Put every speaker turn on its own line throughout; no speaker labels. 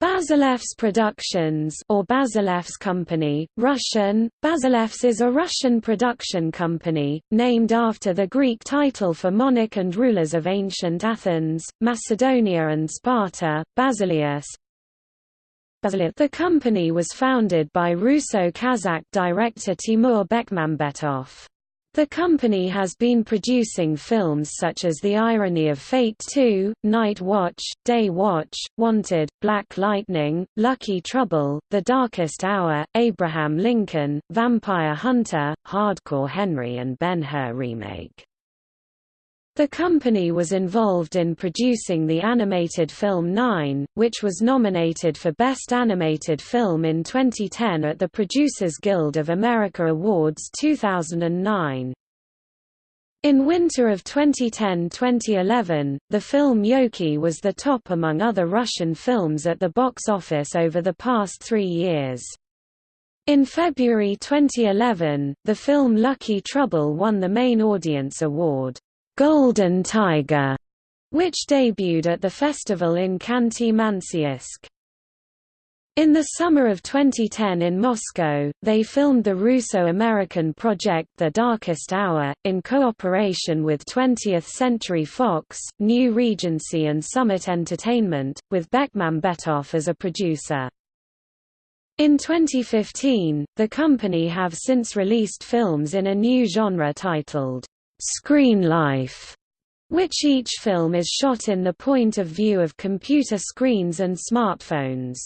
Bazelevs Productions or Bazelevs Company, Russian, Bazelevs is a Russian production company, named after the Greek title for monarch and rulers of ancient Athens, Macedonia and Sparta, Basileus. The company was founded by Russo-Kazakh director Timur Bekmambetov. The company has been producing films such as The Irony of Fate 2, Night Watch, Day Watch, Wanted, Black Lightning, Lucky Trouble, The Darkest Hour, Abraham Lincoln, Vampire Hunter, Hardcore Henry and Ben-Hur remake. The company was involved in producing the animated film Nine, which was nominated for Best Animated Film in 2010 at the Producers Guild of America Awards 2009. In winter of 2010–2011, the film Yolki was the top among other Russian films at the box office over the past three years. In February 2011, the film Lucky Trouble won the Main Audience Award. Golden Tiger, which debuted at the festival in Khanty-Mansiysk. In the summer of 2010 in Moscow, they filmed the Russo-American project The Darkest Hour, in cooperation with 20th Century Fox, New Regency and Summit Entertainment, with Bekmambetov as a producer. In 2015, the company have since released films in a new genre titled, Screen Life, which each film is shot in the point of view of computer screens and smartphones.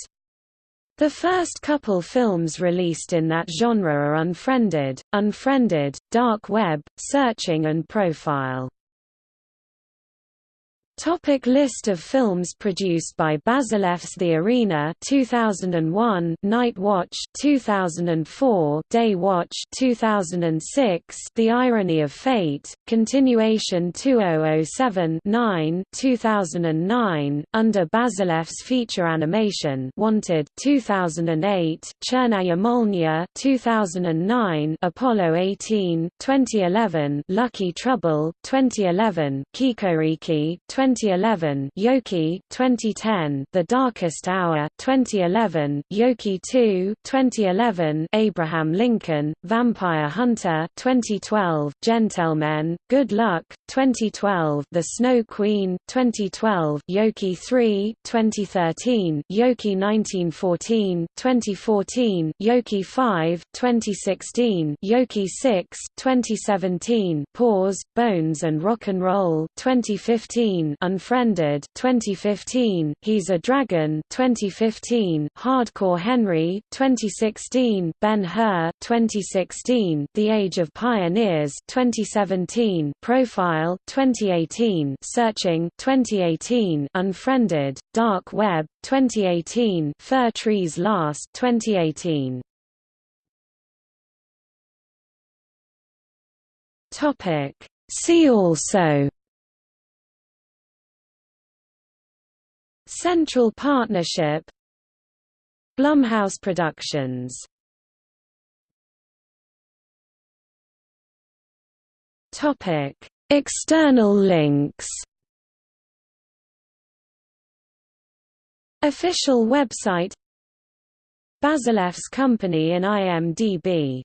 The first couple films released in that genre are Unfriended, Unfriended, Dark Web, Searching and Profile. Topic list of films produced by Bazelevs The Arena 2001 Night Watch 2004 Day Watch 2006 The Irony of Fate Continuation 2007 9 2009 Under Bazelevs Feature Animation Wanted 2008 Chernaya Molniya 2009 Apollo 18 2011 Lucky Trouble 2011 Kikoriki 2011 Yolki 2010 The Darkest Hour 2011 Yolki 2 2011 Abraham Lincoln Vampire Hunter 2012 Gentlemen Good Luck 2012 The Snow Queen 2012 Yolki 3 2013 Yolki 1914 2014 Yolki 5 2016 Yolki 6 2017 Pause Bones and Rock and Roll 2015 Unfriended 2015, He's a Dragon 2015, Hardcore Henry 2016, Ben-Hur 2016, The Age of Pioneers 2017, Profile 2018, Searching 2018, Unfriended, Dark Web 2018, Fir Trees Last 2018. Topic See also Central Partnership Blumhouse Productions Topic: External links. Official website Bazelevs Company in IMDb